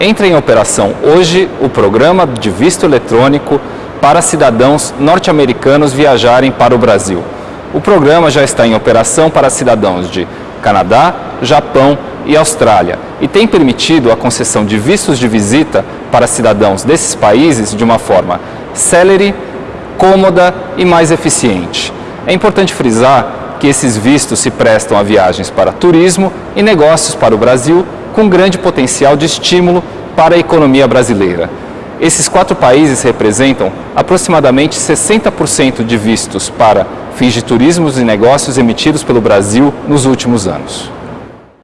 entra em operação hoje o programa de visto eletrônico para cidadãos norte-americanos viajarem para o Brasil. O programa já está em operação para cidadãos de Canadá, Japão e Austrália e tem permitido a concessão de vistos de visita para cidadãos desses países de uma forma célere, cômoda e mais eficiente. É importante frisar que esses vistos se prestam a viagens para turismo e negócios para o Brasil com grande potencial de estímulo para a economia brasileira. Esses quatro países representam aproximadamente 60% de vistos para fins de turismos e negócios emitidos pelo Brasil nos últimos anos.